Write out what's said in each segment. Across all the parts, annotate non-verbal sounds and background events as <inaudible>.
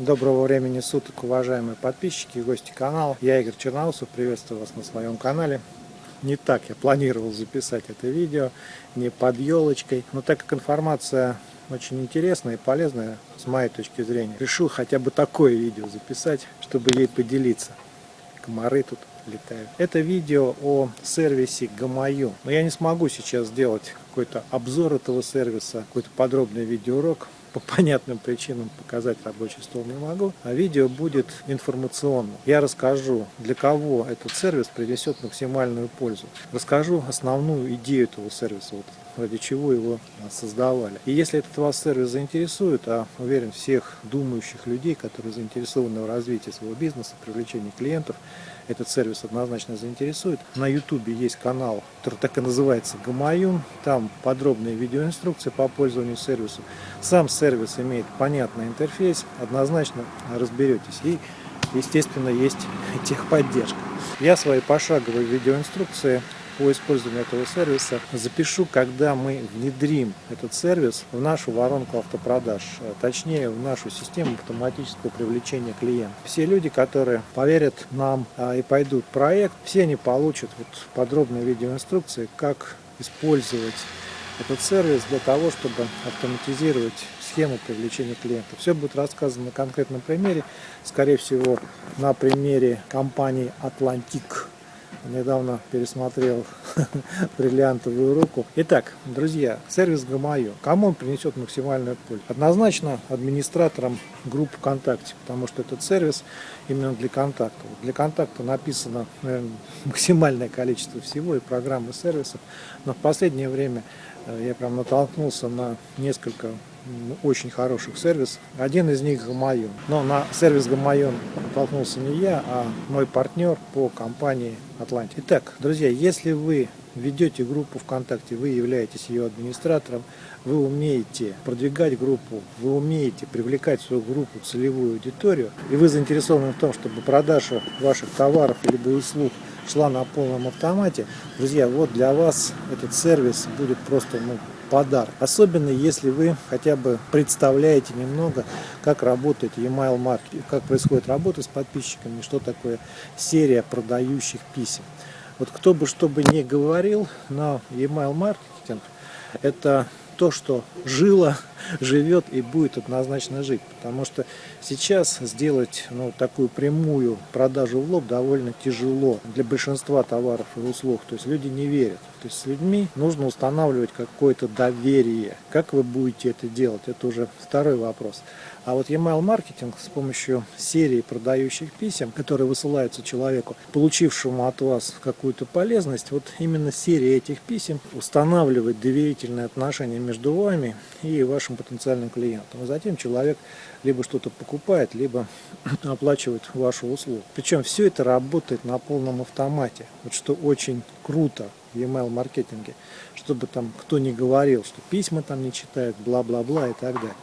Доброго времени суток, уважаемые подписчики и гости канала. Я Игорь Черноусов, приветствую вас на своем канале. Не так я планировал записать это видео, не под елочкой, но так как информация очень интересная и полезная с моей точки зрения, решил хотя бы такое видео записать, чтобы ей поделиться. Комары тут летают. Это видео о сервисе Гамаю. Но я не смогу сейчас сделать какой-то обзор этого сервиса, какой-то подробный видеоурок по понятным причинам показать рабочий стол не могу, а видео будет информационным. Я расскажу, для кого этот сервис принесет максимальную пользу. Расскажу основную идею этого сервиса, вот, ради чего его создавали. И если этот вас сервис заинтересует, а уверен всех думающих людей, которые заинтересованы в развитии своего бизнеса, привлечении клиентов, этот сервис однозначно заинтересует. На ютубе есть канал, который так и называется Гамаюн. Там подробные видеоинструкции по пользованию сервисом. Сам сервис имеет понятный интерфейс, однозначно разберетесь. И, естественно, есть <laughs> техподдержка. Я свои пошаговые видеоинструкции по использованию этого сервиса запишу, когда мы внедрим этот сервис в нашу воронку автопродаж, э, точнее в нашу систему автоматического привлечения клиентов. Все люди, которые поверят нам а, и пойдут в проект, все они получат вот подробные видеоинструкции, как использовать этот сервис для того, чтобы автоматизировать схему привлечения клиентов. Все будет рассказано на конкретном примере, скорее всего на примере компании Atlantic недавно пересмотрел <laughs> бриллиантовую руку. Итак, друзья, сервис Гамаю. Кому он принесет максимальную пользу? Однозначно администраторам групп ВКонтакте, потому что этот сервис именно для контакта. Для контакта написано наверное, <laughs> максимальное количество всего и программ и сервисов, но в последнее время э, я прям натолкнулся на несколько очень хороших сервисов. Один из них Гамайон. Но на сервис Гамайон натолкнулся не я, а мой партнер по компании Атланти. Итак, друзья, если вы ведете группу ВКонтакте, вы являетесь ее администратором, вы умеете продвигать группу, вы умеете привлекать в свою группу целевую аудиторию, и вы заинтересованы в том, чтобы продажа ваших товаров либо услуг шла на полном автомате, друзья, вот для вас этот сервис будет просто ну, подарок. Особенно если вы хотя бы представляете немного, как работает email маркетинг, как происходит работа с подписчиками, что такое серия продающих писем. Вот кто бы что бы ни говорил, но email маркетинг это то, что жило, <laughs> живет и будет однозначно жить. Потому что сейчас сделать ну, такую прямую продажу в лоб довольно тяжело для большинства товаров и услуг. То есть люди не верят. То есть с людьми нужно устанавливать какое-то доверие. Как вы будете это делать, это уже второй вопрос. А вот email маркетинг с помощью серии продающих писем, которые высылаются человеку, получившему от вас какую-то полезность, вот именно серия этих писем устанавливает доверительные отношения между вами и вашим потенциальным клиентом. И затем человек либо что-то покупает, либо <clears throat> оплачивает вашу услугу. Причем все это работает на полном автомате, вот что очень круто в email маркетинге, чтобы там кто не говорил, что письма там не читают, бла-бла-бла и так далее.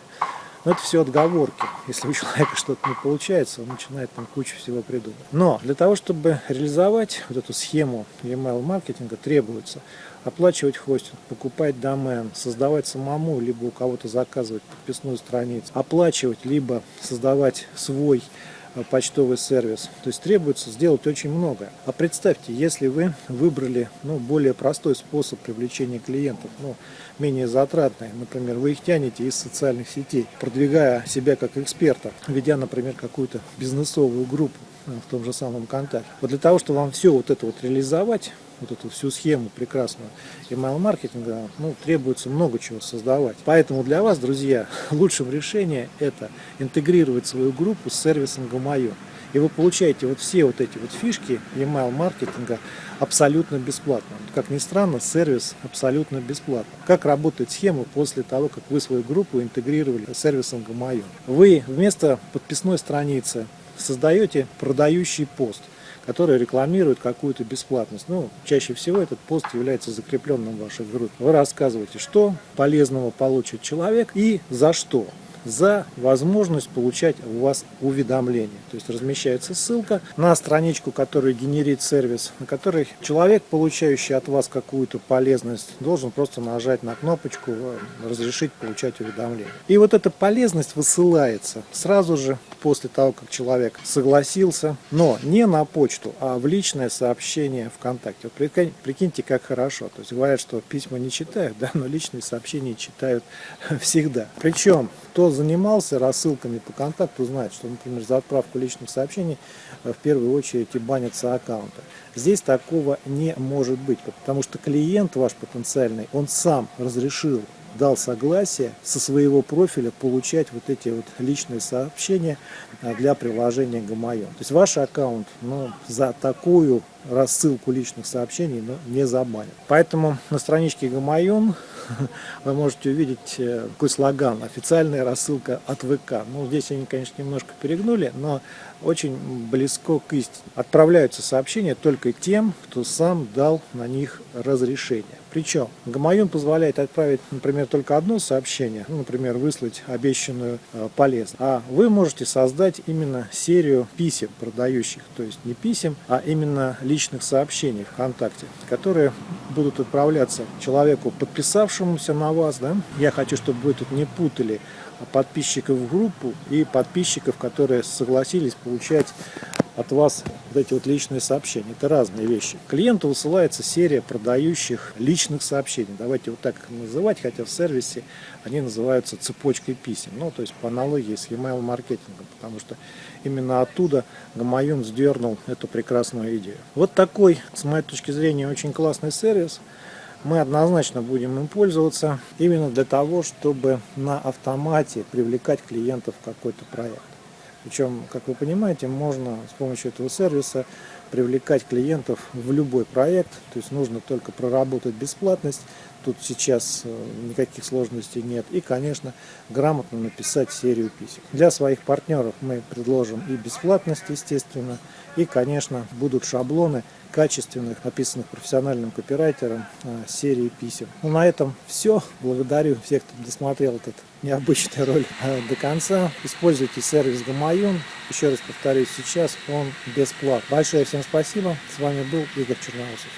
Но это все отговорки. Если у человека что-то не получается, он начинает там кучу всего придумать. Но для того, чтобы реализовать вот эту схему email маркетинга, требуется оплачивать хостинг, покупать домен, создавать самому, либо у кого-то заказывать подписную страницу, оплачивать, либо создавать свой почтовый сервис. То есть требуется сделать очень много. А представьте, если вы выбрали ну, более простой способ привлечения клиентов, ну, менее затратный, например, вы их тянете из социальных сетей, продвигая себя как эксперта, ведя, например, какую-то бизнесовую группу э, в том же самом контакте. Вот для того, чтобы вам все вот это вот реализовать, вот эту всю схему прекрасную email-маркетинга, ну, требуется много чего создавать. Поэтому для вас, друзья, <laughs> лучшим решением это интегрировать свою группу с сервисом Гамайо. И вы получаете вот все вот эти вот фишки email-маркетинга абсолютно бесплатно. Как ни странно, сервис абсолютно бесплатно. Как работает схема после того, как вы свою группу интегрировали с сервисом Гамайо? Вы вместо подписной страницы создаете продающий пост – которые рекламируют какую-то бесплатность. Ну, чаще всего этот пост является закрепленным в вашей группе. Вы рассказываете, что полезного получит человек и за что. За возможность получать у вас уведомления. То есть размещается ссылка на страничку, которую генерит сервис, на которой человек, получающий от вас какую-то полезность, должен просто нажать на кнопочку «Разрешить получать уведомления». И вот эта полезность высылается сразу же после того, как человек согласился, но не на почту, а в личное сообщение ВКонтакте. Вот прикиньте, как хорошо. То есть говорят, что письма не читают, <laughs> да, но личные сообщения читают <laughs> всегда. Причем, кто занимался рассылками по контакту, знает, что, например, за отправку личных сообщений э, в первую очередь и банятся аккаунты. Здесь такого не может быть, потому что клиент ваш потенциальный, он сам разрешил дал согласие со своего профиля получать вот эти вот личные сообщения а, для приложения Гамайон. То есть ваш аккаунт ну, за такую рассылку личных сообщений ну, не забанят. Поэтому на страничке Гамайон <laughs> вы можете увидеть э, такой слоган «Официальная рассылка от ВК». Ну, здесь они, конечно, немножко перегнули, но очень близко к истине. Отправляются сообщения только тем, кто сам дал на них разрешение. Причем Гамаюн позволяет отправить, например, только одно сообщение, ну, например, выслать обещанную э, полезность. А вы можете создать именно серию писем продающих, то есть не писем, а именно личных сообщений ВКонтакте, которые будут отправляться человеку, подписавшемуся на вас. Да? Я хочу, чтобы вы тут не путали подписчиков в группу и подписчиков, которые согласились получать от вас вот эти вот личные сообщения. Это разные вещи. Клиенту высылается серия продающих личных сообщений. Давайте вот так называть, хотя в сервисе они называются цепочкой писем. Ну, то есть по аналогии с email маркетингом, потому что именно оттуда Гамаюн сдернул эту прекрасную идею. Вот такой, с моей точки зрения, очень классный сервис мы однозначно будем им пользоваться именно для того, чтобы на автомате привлекать клиентов в какой-то проект. Причем, как вы понимаете, можно с помощью этого сервиса привлекать клиентов в любой проект. То есть нужно только проработать бесплатность. Тут сейчас э, никаких сложностей нет. И, конечно, грамотно написать серию писем. Для своих партнеров мы предложим и бесплатность, естественно. И, конечно, будут шаблоны качественных, написанных профессиональным копирайтером э, серии писем. Ну, на этом все. Благодарю всех, кто досмотрел этот необычный ролик э, до конца. Используйте сервис Гамаюн. Еще раз повторюсь, сейчас он бесплатный. Большое всем спасибо. С вами был Игорь Черноусов.